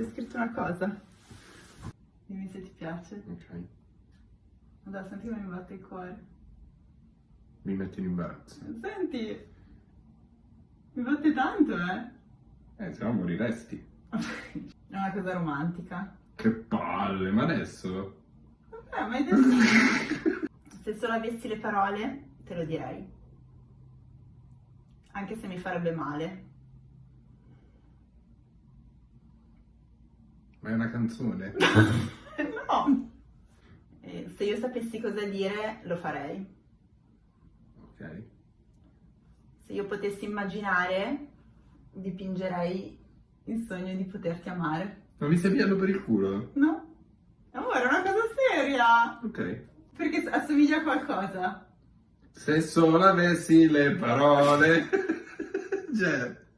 Ti ho scritto una cosa. Dimmi se ti piace. Ok. Dai, senti come mi batte il cuore. Mi metti in imbarazzo. Senti, mi batte tanto, eh. Eh, se no moriresti. È una cosa romantica. Che palle, ma adesso? Vabbè, ma hai detto... se solo avessi le parole, te lo direi. Anche se mi farebbe male. Ma è una canzone? no! Eh, se io sapessi cosa dire, lo farei. Ok. Se io potessi immaginare, dipingerei il sogno di poterti amare. Ma mi stai piando per il culo? No? Amore, è una cosa seria! Ok. Perché assomiglia a qualcosa. Se solo avessi le parole. Cioè...